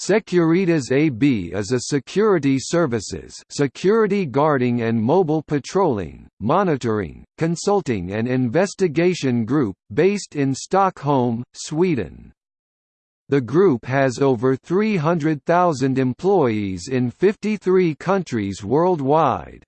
Securitas AB is a security services security guarding and mobile patrolling, monitoring, consulting and investigation group, based in Stockholm, Sweden. The group has over 300,000 employees in 53 countries worldwide.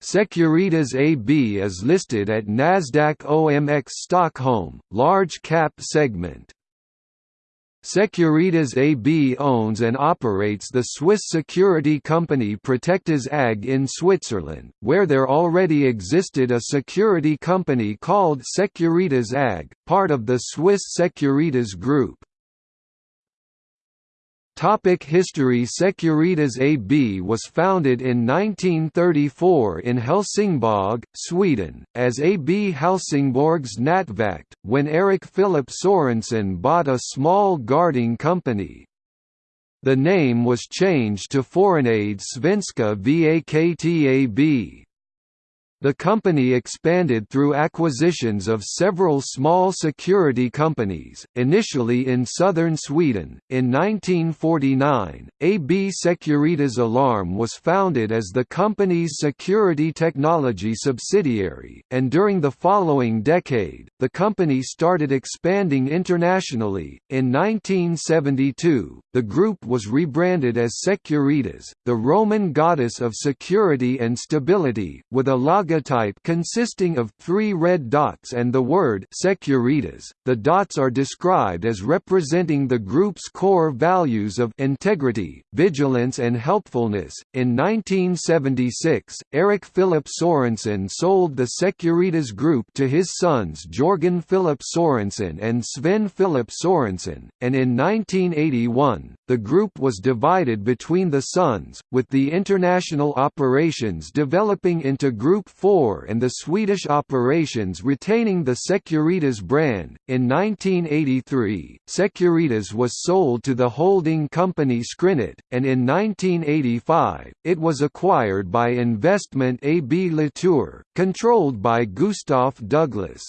Securitas AB is listed at Nasdaq OMX Stockholm, large cap segment. Securitas AB owns and operates the Swiss security company Protectas AG in Switzerland, where there already existed a security company called Securitas AG, part of the Swiss Securitas Group. Topic History Securitas AB was founded in 1934 in Helsingborg, Sweden, as AB Helsingborgs Nattvakt, when Eric Philip Sorensen bought a small guarding company. The name was changed to Forenade Svenska VAKTAB. The company expanded through acquisitions of several small security companies, initially in southern Sweden. In 1949, AB Securitas Alarm was founded as the company's security technology subsidiary, and during the following decade, the company started expanding internationally. In 1972, the group was rebranded as Securitas, the Roman goddess of security and stability, with a logo logotype consisting of three red dots and the word Securitas. The dots are described as representing the group's core values of integrity, vigilance, and helpfulness. In 1976, Eric Philip Sorensen sold the Securitas Group to his sons Jorgen Philip Sorensen and Sven Philip Sorensen, and in 1981, the group was divided between the sons, with the international operations developing into Group 4 and the Swedish operations retaining the Securitas brand. In 1983, Securitas was sold to the holding company Skrinet, and in 1985, it was acquired by Investment AB Latour, controlled by Gustaf Douglas.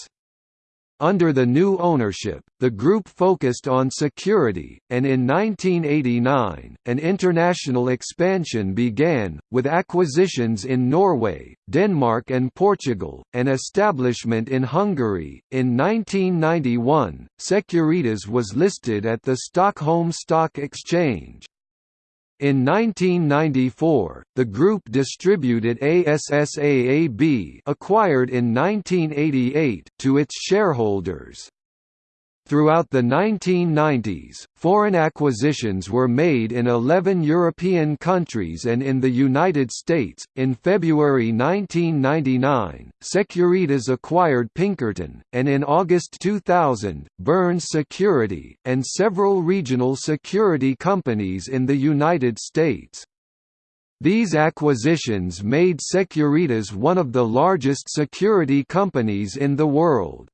Under the new ownership, the group focused on security, and in 1989, an international expansion began, with acquisitions in Norway, Denmark, and Portugal, and establishment in Hungary. In 1991, Securitas was listed at the Stockholm Stock Exchange. In 1994, the group distributed ASSA AB acquired in 1988 to its shareholders. Throughout the 1990s, foreign acquisitions were made in 11 European countries and in the United States. In February 1999, Securitas acquired Pinkerton, and in August 2000, Burns Security, and several regional security companies in the United States. These acquisitions made Securitas one of the largest security companies in the world.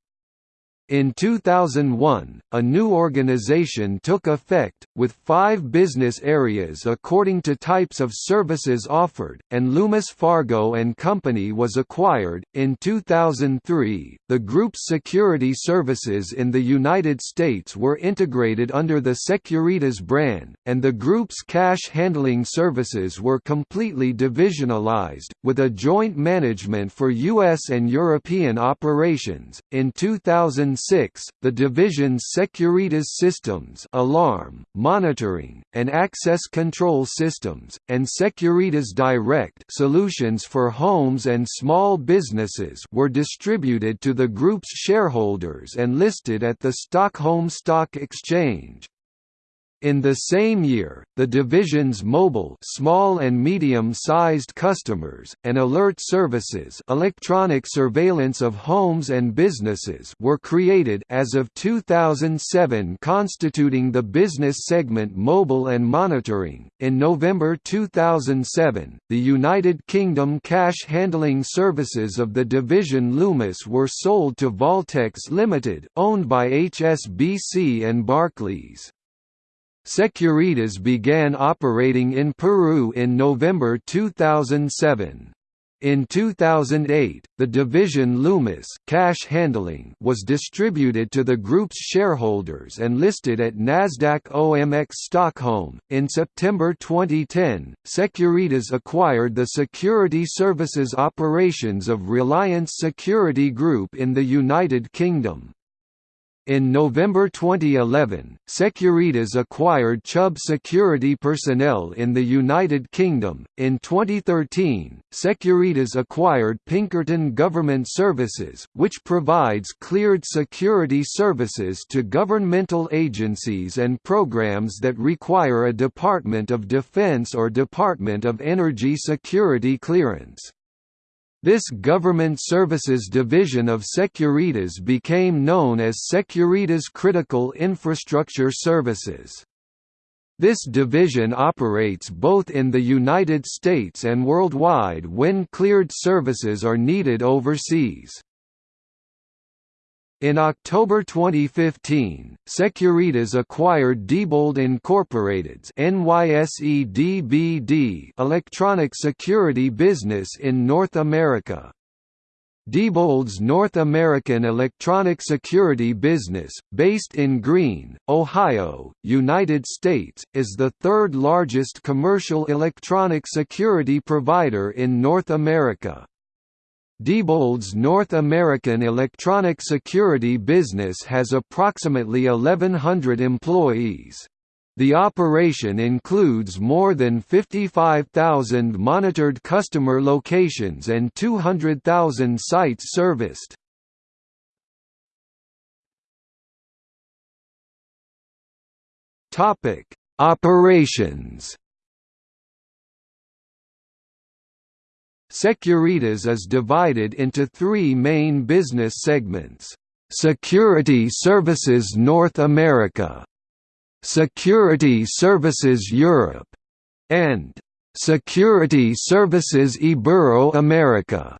In 2001, a new organization took effect, with five business areas according to types of services offered, and Loomis Fargo and Company was acquired. In 2003, the group's security services in the United States were integrated under the Securitas brand, and the group's cash handling services were completely divisionalized, with a joint management for U.S. and European operations. In 2000 2006, the division's Securitas Systems alarm, monitoring, and access control systems, and Securitas Direct solutions for homes and small businesses were distributed to the group's shareholders and listed at the Stockholm Stock Exchange. In the same year, the division's mobile small and medium-sized customers, and alert services electronic surveillance of homes and businesses were created as of 2007 constituting the business segment mobile and monitoring. In November 2007, the United Kingdom cash handling services of the division Loomis were sold to Vaultex Limited, owned by HSBC and Barclays. Securitas began operating in Peru in November 2007. In 2008, the division Loomis cash handling was distributed to the group's shareholders and listed at Nasdaq OMX Stockholm. In September 2010, Securitas acquired the security services operations of Reliance Security Group in the United Kingdom. In November 2011, Securitas acquired Chubb Security Personnel in the United Kingdom. In 2013, Securitas acquired Pinkerton Government Services, which provides cleared security services to governmental agencies and programs that require a Department of Defense or Department of Energy security clearance. This government services division of Securitas became known as Securitas Critical Infrastructure Services. This division operates both in the United States and worldwide when cleared services are needed overseas. In October 2015, Securitas acquired Diebold Incorporated's NYSE DBD electronic security business in North America. Diebold's North American electronic security business, based in Green, Ohio, United States, is the third largest commercial electronic security provider in North America. Diebold's North American electronic security business has approximately 1,100 employees. The operation includes more than 55,000 monitored customer locations and 200,000 sites serviced. Operations Securitas is divided into three main business segments. Security Services North America, Security Services Europe, and Security Services Ibero-America.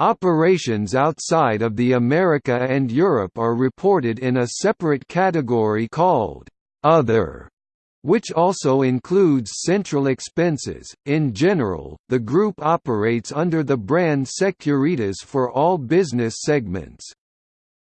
Operations outside of the America and Europe are reported in a separate category called Other which also includes central expenses. In general, the group operates under the brand Securitas for all business segments.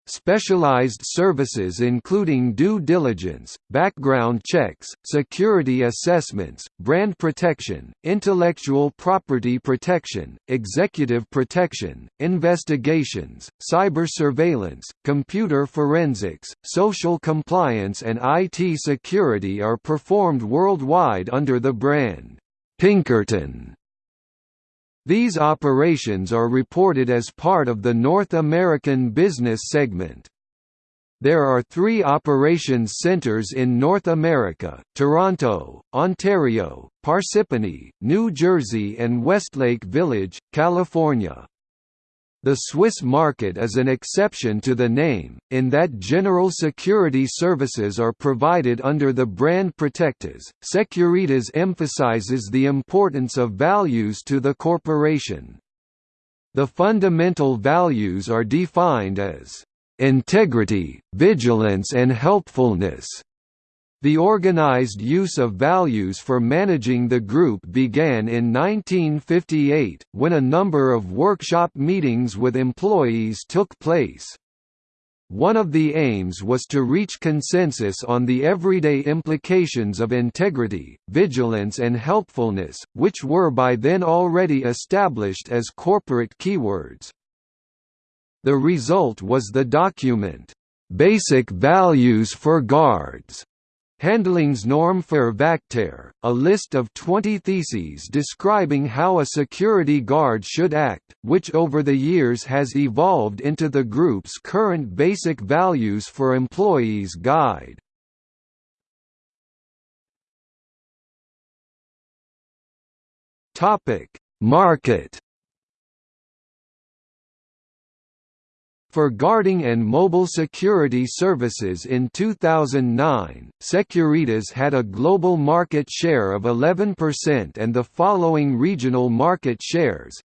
Specialized services including due diligence, background checks, security assessments, brand protection, intellectual property protection, executive protection, investigations, cyber surveillance, computer forensics, social compliance and IT security are performed worldwide under the brand Pinkerton. These operations are reported as part of the North American business segment. There are three operations centers in North America, Toronto, Ontario, Parsippany, New Jersey and Westlake Village, California. The Swiss market is an exception to the name, in that general security services are provided under the brand Protectas. Securitas emphasizes the importance of values to the corporation. The fundamental values are defined as integrity, vigilance and helpfulness. The organized use of values for managing the group began in 1958, when a number of workshop meetings with employees took place. One of the aims was to reach consensus on the everyday implications of integrity, vigilance and helpfulness, which were by then already established as corporate keywords. The result was the document, "'Basic Values for Guards' Handlingsnorm für Vakter, a list of 20 theses describing how a security guard should act, which over the years has evolved into the group's current Basic Values for Employees guide. Market For guarding and mobile security services in 2009, Securitas had a global market share of 11% and the following regional market shares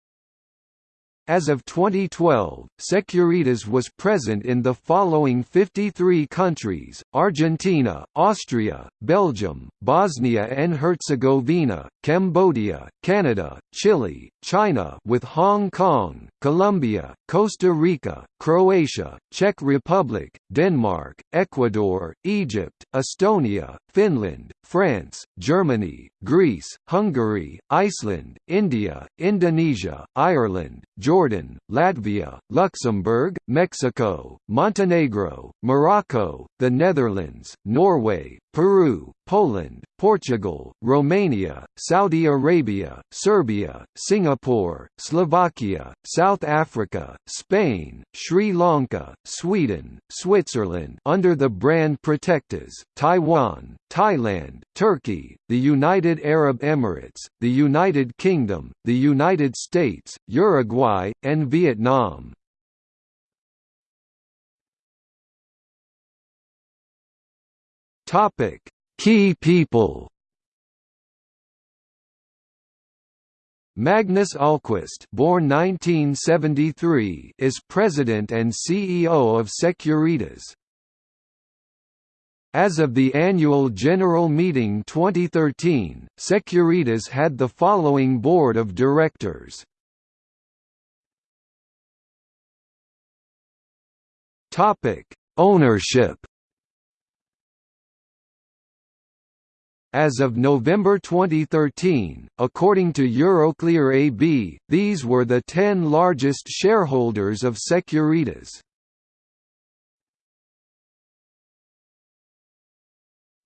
As of 2012, Securitas was present in the following 53 countries, Argentina, Austria, Belgium, Bosnia and Herzegovina, Cambodia, Canada, Chile, China with Hong Kong, Colombia, Costa Rica, Croatia, Czech Republic, Denmark, Ecuador, Egypt, Estonia, Finland, France, Germany, Greece, Hungary, Iceland, India, Indonesia, Ireland, Jordan, Latvia, Luxembourg, Mexico, Montenegro, Morocco, the Netherlands, Norway, Peru, Poland, Portugal, Romania, Saudi Arabia, Serbia, Singapore, Slovakia, South Africa, Spain, Sri Lanka, Sweden, Switzerland under the brand Protectas, Taiwan, Thailand, Turkey, the United Arab Emirates, the United Kingdom, the United States, Uruguay, and Vietnam. Topic: Key people. Magnus Ahlqvist born 1973, is president and CEO of Securitas. As of the annual general meeting 2013, Securitas had the following board of directors. Ownership As of November 2013, according to Euroclear AB, these were the 10 largest shareholders of Securitas.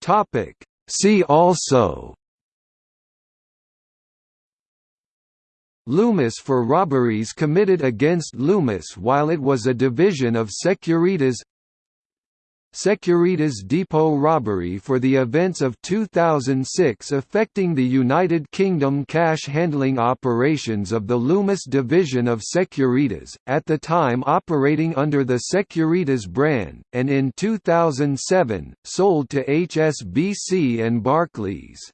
Topic. See also Loomis for robberies committed against Loomis while it was a division of Securitas Securitas Depot robbery for the events of 2006 affecting the United Kingdom cash handling operations of the Loomis division of Securitas, at the time operating under the Securitas brand, and in 2007, sold to HSBC and Barclays.